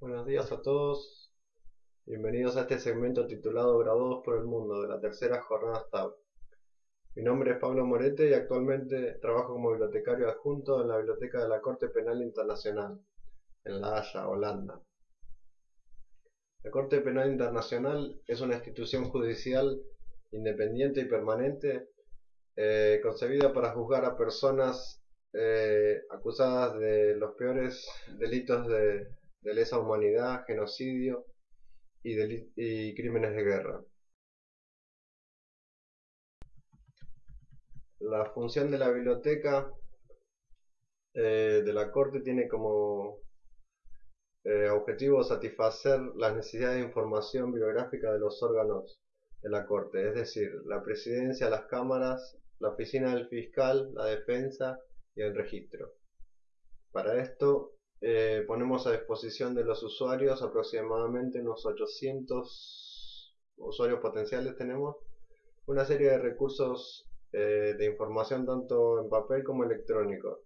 Buenos días a todos. Bienvenidos a este segmento titulado Graduados por el Mundo de la tercera jornada STAB. Mi nombre es Pablo Morete y actualmente trabajo como bibliotecario adjunto en la Biblioteca de la Corte Penal Internacional, en La Haya, Holanda. La Corte Penal Internacional es una institución judicial independiente y permanente eh, concebida para juzgar a personas eh, acusadas de los peores delitos de, lesa humanidad, genocidio y, crímenes de guerra. La función de la biblioteca eh, de la Corte tiene como objetivo satisfacer las necesidades de información biográfica de los órganos de la Corte, es decir, la presidencia, las cámaras, la oficina del fiscal, la defensa y el registro. Para esto eh, ponemos a disposición de los usuarios aproximadamente unos 800 usuarios potenciales tenemos una serie de recursos eh, de información tanto en papel como electrónico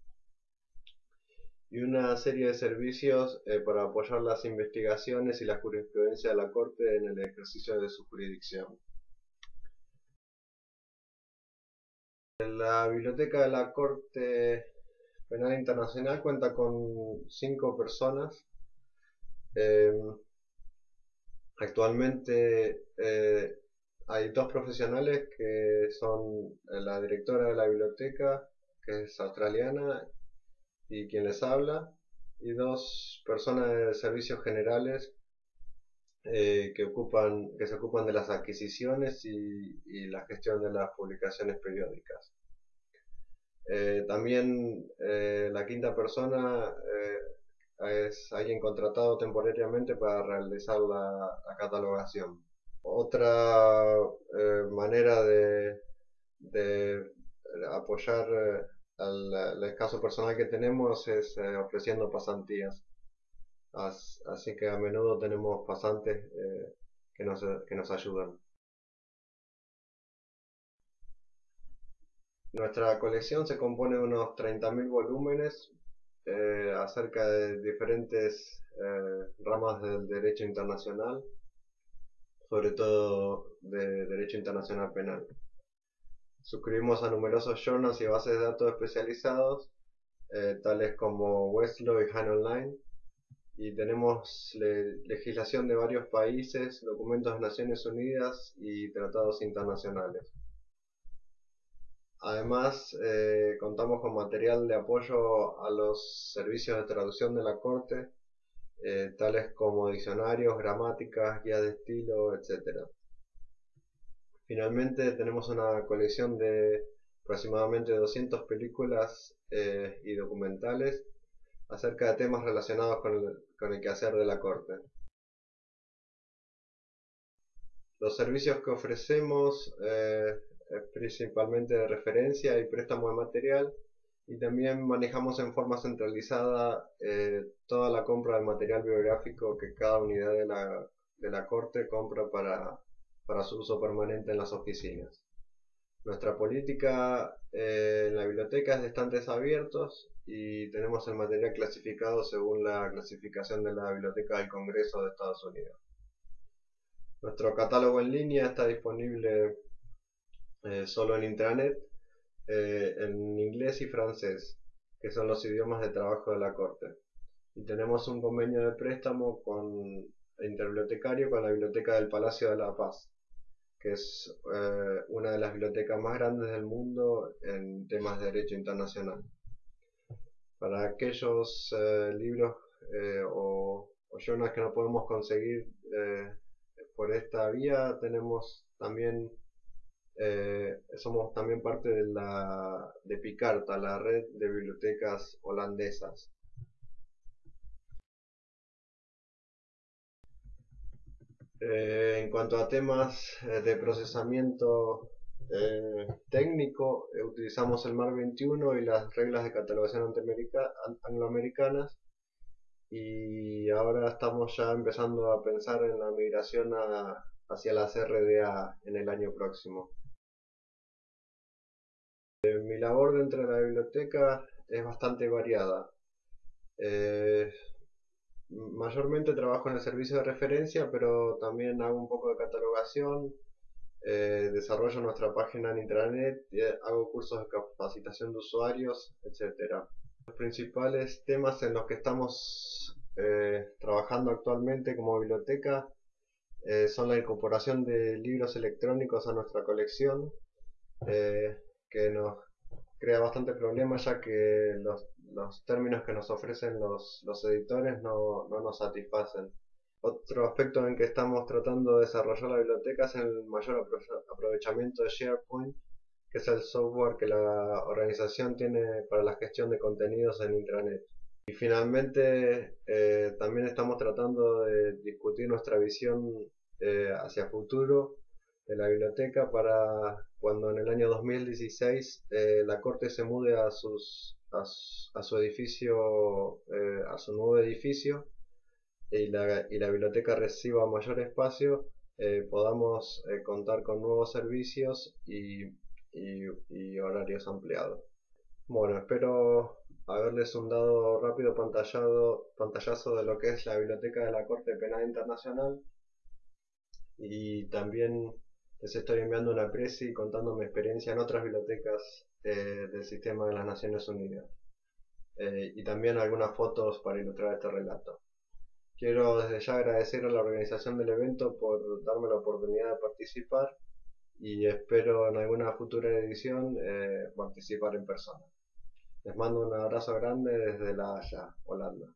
y una serie de servicios eh, para apoyar las investigaciones y la jurisprudencia de la Corte en el ejercicio de su jurisdicción. La Biblioteca de la Corte Penal Internacional cuenta con cinco personas. Em, actualmente eh, hay dos profesionales que son la directora de la biblioteca, que es australiana, y quien les habla, y dos personas de servicios generales eh, que, ocupan, que se ocupan de las adquisiciones y, la gestión de las publicaciones periódicas. Eh, también eh, la quinta persona es alguien contratado temporariamente para realizar la, catalogación. Otra manera de, de apoyar al, escaso personal que tenemos es ofreciendo pasantías así que a menudo tenemos pasantes eh, que, nos, que nos ayudan. Nuestra colección se compone de unos 30.000 volúmenes eh, acerca de diferentes eh, ramas del derecho internacional, sobre todo de derecho internacional penal. Suscribimos a numerosos journals y bases de datos especializados, tales como Westlaw y Han Online, y tenemos legislación de varios países, documentos de Naciones Unidas y tratados internacionales. Además, eh, contamos con material de apoyo a los servicios de traducción de la Corte, eh, tales como diccionarios, gramáticas, guías de estilo, etc. Finalmente, tenemos una colección de aproximadamente 200 películas eh, y documentales acerca de temas relacionados con el, quehacer de la Corte. Los servicios que ofrecemos principalmente de referencia y préstamo de material y también manejamos en forma centralizada eh, toda la compra de material biográfico que cada unidad de la, de la Corte compra para, para su uso permanente en las oficinas. Nuestra política eh, en la biblioteca es de estantes abiertos y tenemos el material clasificado según la clasificación de la Biblioteca del Congreso de Estados Unidos. Nuestro catálogo en línea está disponible eh, solo en intranet, eh, en inglés y francés, que son los idiomas de trabajo de la Corte. Y tenemos un convenio de préstamo con interbibliotecario con la Biblioteca del Palacio de la Paz, que es eh, una de las bibliotecas más grandes del mundo en temas de derecho internacional. Para aquellos eh, libros eh, o, o, journals que no podemos conseguir eh, por esta vía, tenemos también, somos también parte de la de Picarta, la red de bibliotecas holandesas. en cuanto a temas de procesamiento eh, técnico eh, utilizamos el MAR 21 y las reglas de catalogación angloamericanas y ahora estamos ya empezando a pensar en la migración hacia las RDA en el año próximo. Eh, mi labor dentro de la biblioteca es bastante variada. mayormente trabajo en el servicio de referencia, pero también hago un poco de catalogación, eh, desarrollo nuestra página en intranet, eh, hago cursos de capacitación de usuarios, etcétera. Los principales temas en los que estamos eh, trabajando actualmente como biblioteca son la incorporación de libros electrónicos a nuestra colección, que nos crea bastante problema ya que los, términos que nos ofrecen los, los editores no, no nos satisfacen. Otro aspecto en que estamos tratando de desarrollar la biblioteca es el mayor aprovechamiento de SharePoint, que es el software que la organización tiene para la gestión de contenidos en intranet. Y finalmente eh, también estamos tratando de discutir nuestra visión eh, hacia futuro de la biblioteca para cuando en el año 2016 eh, la corte se mude a, sus, a, su edificio, a su nuevo edificio y la, y la biblioteca reciba mayor espacio, eh, podamos eh, contar con nuevos servicios y, y, horarios ampliados. Bueno, espero haberles un dado rápido pantallado, pantallazo de lo que es la biblioteca de la Corte Penal Internacional y también les estoy enviando una presi contando mi experiencia en otras bibliotecas eh, del sistema de las Naciones Unidas y también algunas fotos para ilustrar este relato. Quiero desde ya agradecer a la organización del evento por darme la oportunidad de participar y espero en alguna futura edición eh, participar en persona. Les mando un abrazo grande desde La Haya, Holanda.